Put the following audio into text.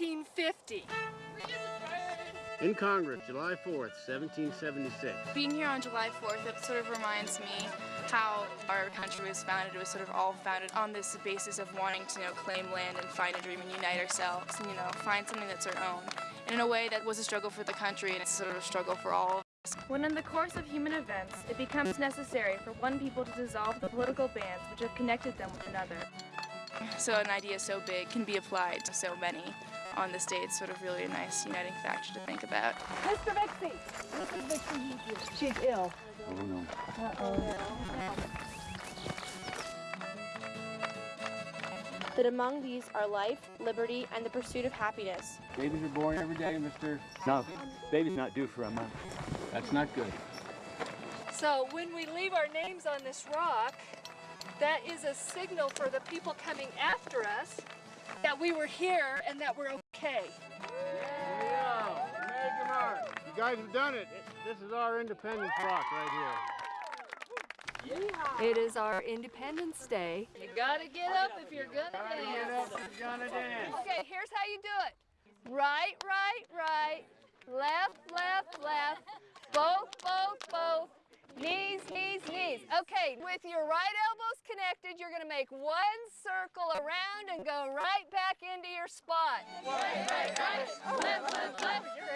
1950. In Congress, July 4th, 1776. Being here on July 4th, it sort of reminds me how our country was founded. It was sort of all founded on this basis of wanting to you know, claim land and find a dream and unite ourselves and, you know, find something that's our own. And in a way that was a struggle for the country and it's sort of a struggle for all of us. When in the course of human events, it becomes necessary for one people to dissolve the political bands which have connected them with another. So an idea so big can be applied to so many on this day. It's sort of really a nice uniting factor to think about. Mr. Vixie! Mrs. Vixie, she's ill. Oh, no. Uh-oh. That among these are life, liberty, and the pursuit of happiness. Babies are born every day, Mr. No, baby's not due for a month. That's not good. So when we leave our names on this rock, that is a signal for the people coming after us that we were here and that we're okay. Yeah, American art. You guys have done it. This is our Independence Rock right here. It is our Independence Day. You gotta get up if you're gonna dance. you're gonna dance. Okay, here's how you do it. Right, right, right. Left, left, left. Both, both, both. Knees, knees, knees. Okay, with your right elbows you're gonna make one circle around and go right back into your spot. Right, right, right. Left, left, left.